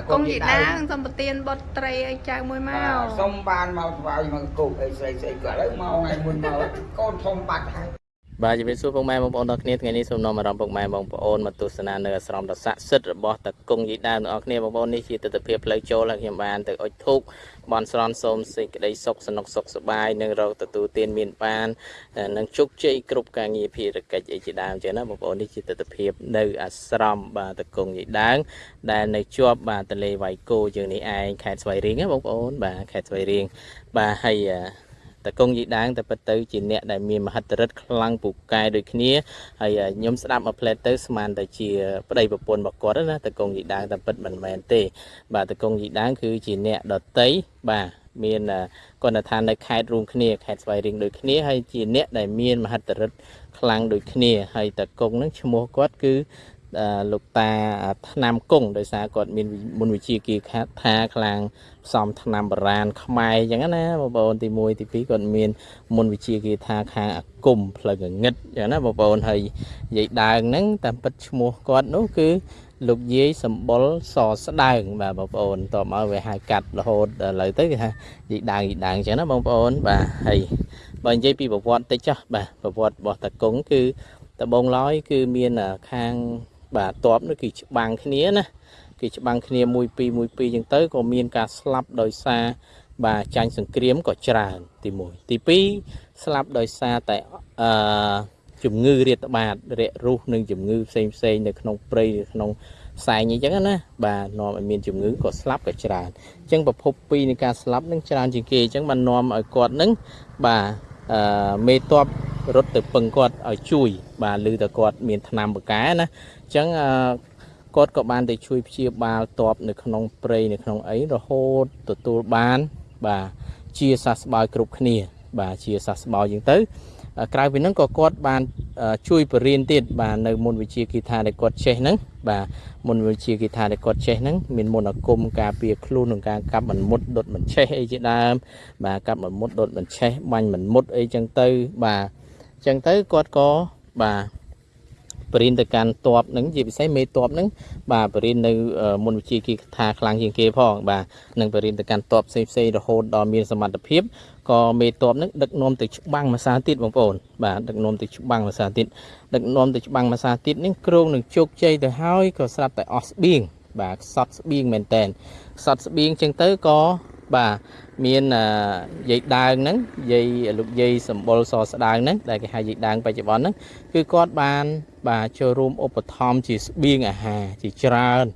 តកងយីដាសំប្រទៀនបុតត្រីឲ្យចៅមួយមកសុំបានមកស្វាយមកគោកអីស្រីស្រីក៏ឥឡូវមកថ្ងៃមុនមកកូនធំបាត់ហើយ បាទជំរាបសួរពុកម៉ែបងប្អូនទាំងគ្នាថ្ងៃនេះសូមនាំអារម្មណ៍ពុកម៉ែបងប្អូនមកទស្សនានៅអាស្រមដ៏ស័ក្តិសិទ្ធិរបស់តកុងយីដើមទាំងអស់គ្នាបងប្អូននេះជាទស្សនវិជ្ជាផ្លូវចូលហើយខ្ញុំបានទៅអុជធូបបន់ស្រន់សូមសេចក្តីសុខសនុកសុខសប្បាយនិងរកទទួលទានមានបាននិងជោគជ័យគ្រប់ការងារភារកិច្ចអីជាដើមចឹងណាបងប្អូននេះជាទស្សនវិជ្ជានៅអាស្រមបាទតកុងយីដើមដែលនៅជាប់បាទទន្លេវៃគោយើងនេះឯងខេត្តស្វាយរៀងណាបងប្អូនបាទខេត្តស្វាយរៀងបាទហើយ តកងយីដាងតែពិតទៅជាអ្នកដែលមានមហិទ្ធិឫទ្ធិខ្លាំងពូកែដូចគ្នាហើយខ្ញុំស្ដាប់មកផ្លែតទៅស្មានតែជាប្តីប្រពន្ធរបស់គាត់ណាតកងយីដាងតែពិតមិនមែនទេ បាទតកងយីដាងគឺជាអ្នកដតីបាទមានគណដ្ឋាននៅខេត្តរួមគ្នាខេត្តស្វាយរៀងដូចគ្នាហើយជាអ្នកដែលមានមហិទ្ធិឫទ្ធិខ្លាំងដូចគ្នាហើយតកងនឹងឈ្មោះគាត់គឺ លោកតាថ្នាំគង់ដោយសារគាត់មានមុនវិជាគាថាខ្លាំងផ្សំថ្នាំបុរាណខ្មែរអញ្ចឹងណាបងប្អូនទី1ទី2គាត់មានមុនវិជាគាថាខាងអាគមផ្លូវកងឹតអញ្ចឹងណាបងប្អូនហើយនិយាយដើងហ្នឹងតាមពិតឈ្មោះគាត់នោះគឺលោកយាយសម្បុលសស្ដើងបាទបងប្អូនតមកវាហៅកាត់រហូតឥឡូវទៅគេថានិយាយដើងនិយាយដើងអញ្ចឹងណាបងប្អូនបាទហើយបើនិយាយពីប្រវត្តិតិចចុះបាទប្រវត្តិរបស់តាគង់គឺតបងឡើយគឺមានខាង បាទតបនោះគឺច្បាំងគ្នាណាគេច្បាំងគ្នាមួយពីរមួយពីរចឹងទៅក៏មានការស្លាប់ដោយសារបាទចាញ់សង្គ្រាមក៏ច្រើនទី1ទី2ស្លាប់ដោយសារតែអឺជំងឺរាតត្បាតរាករូសនិងជំងឺផ្សេងផ្សេងនៅក្នុងព្រៃនៅក្នុងផ្សែងអញ្ចឹងណាបាទនាំឲ្យមានជំងឺក៏ស្លាប់ក៏ច្រើនអញ្ចឹងប្រភពពីនៃការស្លាប់នឹងច្រើនជាងគេអញ្ចឹងបាននាំឲ្យគាត់នឹងបាទអឺមេតបរត់ទៅពឹងគាត់ឲ្យជួយ បាទឮតែគាត់មានឆ្នាំបកែណា អញ្ចឹងគាត់ក៏បានទៅជួយព្យាបាលតបនៅក្នុងព្រៃនៅក្នុងអីរហូតទទួលបាន បាទជាសះស្បើយគ្រប់គ្នា បាទជាសះស្បើយជាងទៅក្រៅពីហ្នឹងក៏គាត់បានជួយបរៀនទៀតបាទនៅមុនវិជាគិថាដែលគាត់ចេះហ្នឹងបាទមុនវិជាគិថាដែលគាត់ចេះហ្នឹងមានមុនអាគមការពារខ្លួននឹងការកាប់មិនមុតដុតមិនឆេះអីជាដើមបាទកាប់មិនមុតដុតមិនឆេះបាញ់មិនមុតអីចឹងទៅបាទចឹងទៅគាត់ក៏បាទ បរិញ្ញាទៅកាន់តបនឹងជាពិសេសមេតបនឹងបាទបរិញ្ញានៅមុនវិជាគីថាខ្លាំងជាងគេផងបាទនឹងបរិញ្ញាទៅកាន់តបផ្សេងផ្សេងរហូតដល់មានសមត្ថភាពក៏មេតបនឹងដឹកនាំទៅច្បាំងមួយសាទៀតបងប្អូនបាទដឹកនាំទៅច្បាំងមួយសាទៀតដឹកនាំទៅច្បាំងមួយសាទៀតនេះគ្រងនឹងជោគជ័យទៅហើយក៏ស្រាប់តែអស់ស្បៀងបាទខ្សត់ស្បៀងមែនតែនខ្សត់ស្បៀងចឹងទៅក៏ បាទមានយាយដើងហ្នឹងយាយលោកយាយសម្បុលសស្ដើងហ្នឹងដែលគេហៅយាយដើងបច្ចុប្បន្នហ្នឹងគឺគាត់បាន បាទចូលរួមឧបត្ថម្ភជាស្បៀងអាហារជាច្រើន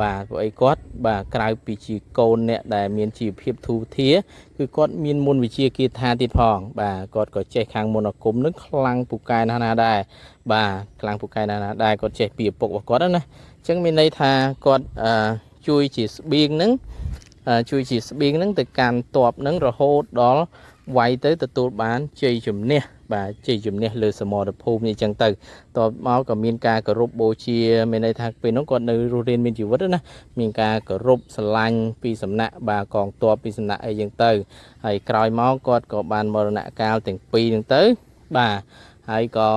បាទព្រោះអីគាត់ បាទក្រៅពីជាកូនអ្នកដែលមានជីវភាពធូរធារគឺគាត់មានមុនវិជាគាថាទៀតផង បាទគាត់ក៏ចេះខាងមុនអាគមនឹងខ្លាំងពូកែណាស់ណាដែរបាទខ្លាំងពូកែណាស់ណាដែរគាត់ចេះពីឪពុករបស់គាត់ណាអញ្ចឹងមានន័យថាគាត់ជួយជាស្បៀងហ្នឹង ជួយជាស្បៀងហ្នឹងទៅកាន់តបហ្នឹងរហូតដល់វាយទៅទទួលបានជ័យជំនះបាទជ័យជំនះលើសមរភូមិនេះចឹងទៅតបមកក៏មានការគោរពបូជាមានន័យថាពេលនោះគាត់នៅរស់រានមានជីវិតណាមានការគោរពស្រឡាញ់ពីសំណាក់បាទកងទ័ពពីសំណាក់អីចឹងទៅហើយក្រោយមកគាត់ក៏បានមរណកាលទាំងពីរហ្នឹងទៅបាទហើយក៏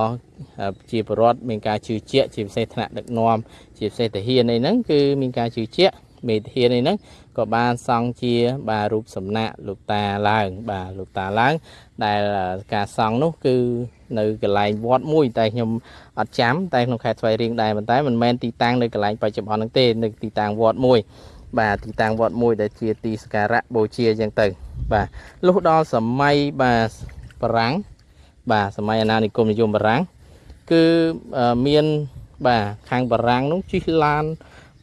ជាប្រវត្តិមានការជឿជាក់ជាពិសេសថ្នាក់ដឹកនាំជាពិសេសទាហានអីហ្នឹងគឺមានការជឿជាក់ មេធានអីហ្នឹងក៏បានសង់ជាបាទរូបសំណាកលោកតាឡើង បាទលោកតាឡើង ដែលការសង់នោះគឺនៅកន្លែងវត្តមួយ តែខ្ញុំអត់ចាំតែក្នុងខេត្តស្វាយរៀងដែរប៉ុន្តែមិនមែនទីតាំងនៅកន្លែងបច្ចុប្បន្នហ្នឹងទេនៅទីតាំងវត្តមួយ បាទទីតាំងវត្តមួយ ដែលជាទីសក្ការៈបូជាអញ្ចឹងទៅ បាទលុះដល់សម័យបាទបារាំងបាទសម័យអាណានិគមនិយមបារាំងគឺមានបាទខាងបារាំងនោះជិះឡាន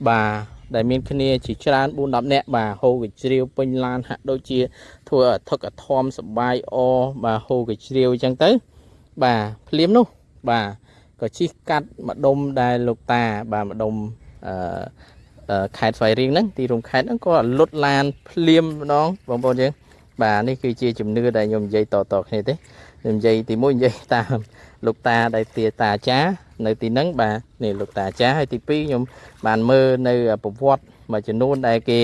បាទ ដែលមានគ្នាជាច្រើន4 10នាក់បាទហូកជ្រាវពេញឡានហាក់ដូចជា ធ្វើអធឹកអធមសបាយអបាទហូកជ្រាវអញ្ចឹងទៅ បាទភ្លាមនោះបាទក៏ជិះកាត់ម្ដុំដែលលោកតាបាទម្ដុំអឺខេត្តស្វាយរៀងហ្នឹងទីរួមខេត្តហ្នឹងក៏លុតឡានភ្លាមម្ដងបងប្អូនយើងបាទនេះគឺជាជំនឿដែលខ្ញុំនិយាយតតគ្នាទេ ខ្ញុំនិយាយទី1និយាយតាមលោកតាដែលទាតាអាចារ្យនៅទីហ្នឹងបាទនេះលោកតាអាចារ្យហើយទី2ខ្ញុំបានមើលនៅប្រវត្តិមួយចំនួនដែលគេ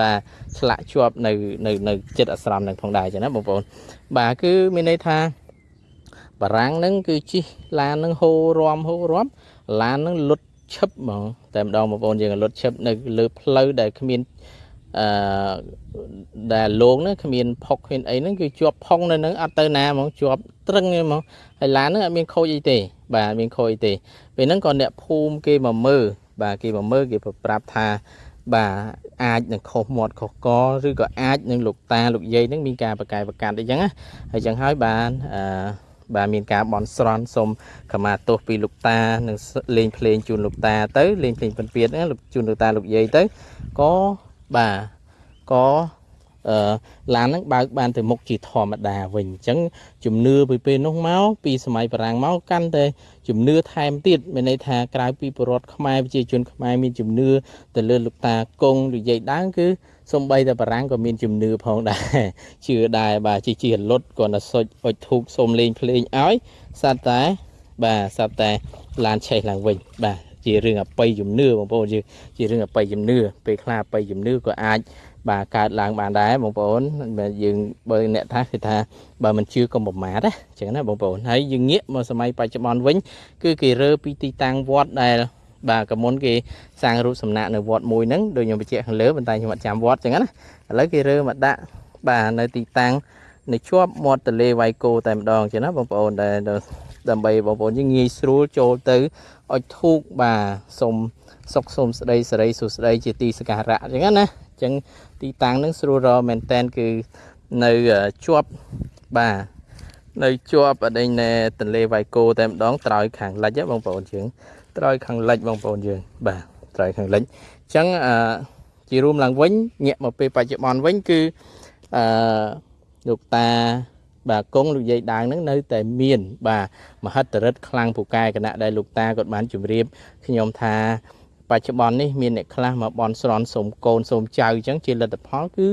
បាទឆ្លាក់ជាប់នៅនៅនៅចិត្តអាស្រមនឹងផងដែរចឹងណាបងប្អូនបាទគឺមានន័យថាបារាំងហ្នឹងគឺជិះឡានហ្នឹងហូររំហូររំឡានហ្នឹងលុតឈឹបហ្មងតែម្ដងបងប្អូនយើងរលត់ឈឹបនៅលើផ្លូវដែលគ្មាន អឺដែលលងហ្នឹងគ្មានផុកគ្មានអីហ្នឹងគឺជាប់ផុងនៅហ្នឹងអត់ទៅណាហ្មងជាប់ត្រឹងហ្មងហើយឡានហ្នឹងអត់មានខូចអីទេបាទអត់មានខូចអីទេពេលហ្នឹងក៏អ្នកភូមិគេមកមើលបាទគេមកមើលគេប្រាប់ថាបាទអាចនឹងខុសមាត់ខុសកឬក៏អាចនឹងលោកតាលោកយាយនឹងមានការបកកាយប្រកាន់អីចឹងណាហើយចឹងហើយបានអឺបាទមានការបន់ស្រន់សូមខមាទោសពីលោកតានឹងលេងភ្លេងជូនលោកតាទៅលេងភ្លេងពិនពៀតហ្នឹងជូនលោកតាលោកយាយទៅក៏ បាទក៏អឺឡានហ្នឹងបើកបានទៅមុខជាធម្មតាវិញអញ្ចឹងជំនឿពីពេលនោះមកពីសម័យបារាំងមកកាន់តែជំនឿថែមទៀតមានន័យថាក្រៅពីពលរដ្ឋខ្មែរប្រជាជនខ្មែរមានជំនឿទៅលើលោកតាគង់និយាយដើមគឺសំបីតែបារាំងក៏មានជំនឿផងដែរជឿដែរបាទជាជាលុតគាត់ទៅសុចអុចធូបសុំលេងភ្លេងឲ្យសត្វតែបាទសត្វតែឡានឆេះឡើងវិញបាទ ជារឿងអបិយជំនឿបងប្អូនយើងជារឿងអបិយជំនឿពេលខ្លះអបិយជំនឿក៏អាចបាទកើតឡើងបានដែរបងប្អូនបាទយើងបើអ្នកថាគឺថាបើមិនជឿកុំប្រមាទណាអញ្ចឹងណាបងប្អូនហើយយើងងាកមកសម័យបច្ចុប្បន្នវិញគឺគេរើពីទីតាំងវត្តដែលបាទកមុនគេសាងរូបសំណាកនៅវត្តមួយហ្នឹងដូចខ្ញុំបញ្ជាក់ខាងលើប៉ុន្តែខ្ញុំអត់ចាំវត្តអញ្ចឹងណាឥឡូវគេរើមកដាក់បាទនៅទីតាំងនៅជាប់មាត់ទន្លេវ៉ៃគោតែម្ដងអញ្ចឹងណាបងប្អូនដែល ដើម្បីបងប្អូនយើងងាយស្រួលចូលទៅអុចធូបបាទសូមសុខសូមស្ដីសេរីសុស្ដីជាទីសក្ការៈអញ្ចឹងណាអញ្ចឹងទីតាំងហ្នឹងស្រួលរមែនតែនគឺនៅជាប់បាទនៅជាប់អដេញនៅទន្លេវ៉ៃគោតែម្ដងត្រើយខាងលិចបងប្អូនយើងត្រើយខាងលិចបងប្អូនយើងបាទត្រើយខាងលិចអញ្ចឹងអឺជារួមឡើងវិញងាកមកពេលបច្ចុប្បន្នវិញគឺអឺលោកតា បាទកងលោកយាយដាងហ្នឹងនៅតែមាន បាទមហិទ្ធិរិទ្ធខ្លាំងពូកែគណៈដែលលោកតាគាត់បានជម្រាបខ្ញុំថាបច្ចុប្បន្ននេះមានអ្នកខ្លះមកបន់ស្រន់សូមកូនសូមចៅអញ្ចឹងជាលទ្ធផលគឺ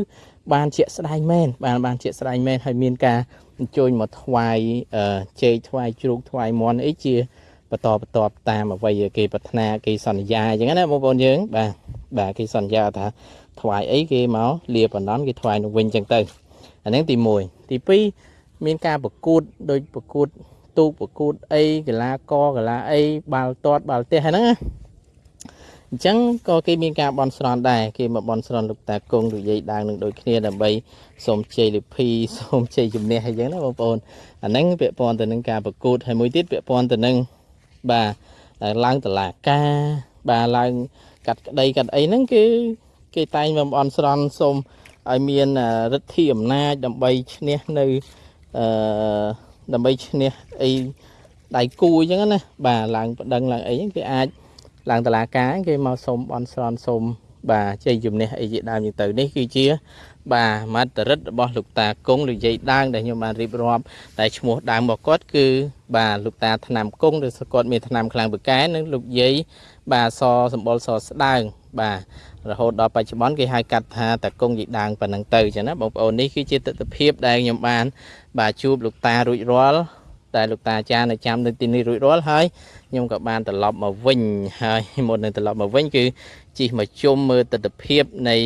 បានជាក់ស្ដែងមែនបានបានជាក់ស្ដែងមែនហើយមានការអញ្ជើញមកថ្វាយជែកថ្វាយជ្រូកថ្វាយមន់អីជាបន្តបន្តតាមអ្វីគេប្រាថ្នាគេសន្យាអញ្ចឹងណាបងប្អូនយើងបាទបាទគេសន្យាថាថ្វាយអីគេមកលាបណ្ដន់គេថ្វាយនឹងវិញអញ្ចឹងទៅអានេះទី1ទី2 មានការប្រកួតដូចប្រកួតទូកប្រកួតអីកីឡាករកីឡាអីបាល់ទាត់បាល់ទះហ្នឹងណាអញ្ចឹងក៏គេមានការបន់ស្រន់ដែរគេមកបន់ស្រន់លោកតាគង់លោកយាយដាងនឹងដូចគ្នាដើម្បីសូមជ័យលិភីសូមជ័យជំនះអីចឹងណាបងប្អូនអាហ្នឹងពាក់ព័ន្ធទៅនឹងការប្រកួតហើយមួយទៀតពាក់ព័ន្ធទៅនឹងបាទឡើងតឡាការបាទឡើងកាត់ក្តីកាត់អីហ្នឹងគឺគេតែងមកបន់ស្រន់សូមឲ្យមានរិទ្ធិអំណាចដើម្បីឈ្នះនៅ អឺដើម្បីឈ្នះអីដៃគូអញ្ចឹងណាបាទឡើងប្តឹងឡើងអីហ្នឹងគេអាចឡើងតឡាការគេមកសុំបន់ស្រន់សុំ បាទជ័យជំនះអីជាដើមយ៉ាងទៅនេះគឺជា បាទមត្តរិទ្ធរបស់លោកតាគង់លោកយាយដាងដែលខ្ញុំបានរៀបរាប់តែឈ្មោះដើមរបស់គាត់គឺ បាទលោកតាថ្នាំគង់ឬសគាត់មានថ្នាំខ្លាំងបកែនិងលោកយាយបាទសសម្បុរសស្ដើងបាទរហូតដល់បច្ចុប្បន្នគេហៅកាត់ថាតាគង់យាយដាងប៉ុណ្ណឹងទៅចឹងណាបងប្អូននេះគឺជាទស្សនវិជ្ជាដែលខ្ញុំបាន បាទជួបលោកតារួចរាល់ តែលោកតាអាចារ្យនៅចាំនៅទីនេះរួចរាល់ហើយខ្ញុំក៏បានត្រឡប់មកវិញហើយមុននឹងត្រឡប់មកវិញគឺជិះមកជុំមើលទស្សនវិជ្ជានៃ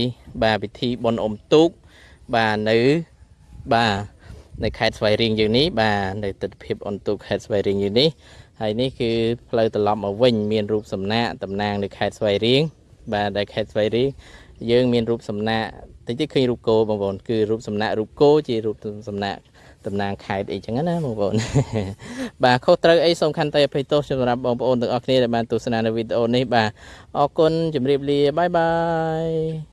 បាទពិធីបុណ្យអុំទូកបាទនៅបាទនៅខេត្តស្វាយរៀងយើងនេះបាទនៅទស្សនវិជ្ជាអុំទូកខេត្តស្វាយរៀងយើងនេះហើយនេះគឺផ្លូវត្រឡប់មកវិញមានរូបសំណាកតំណាងនៅខេត្តស្វាយរៀងបាទដែលខេត្តស្វាយរៀងយើងមានរូបសំណាកតិចតិចឃើញរូបគោបងប្អូនគឺរូបសំណាករូបគោជារូបសំណាក តំណាងខេត្តអីចឹងណាបងប្អូនបាទខុសត្រូវអីសូមខន្តីអភ័យទោសសម្រាប់បងប្អូនទាំងអស់គ្នាដែលបានទស្សនានៅវីដេអូនេះបាទអរគុណជម្រាបលាបាយបាយ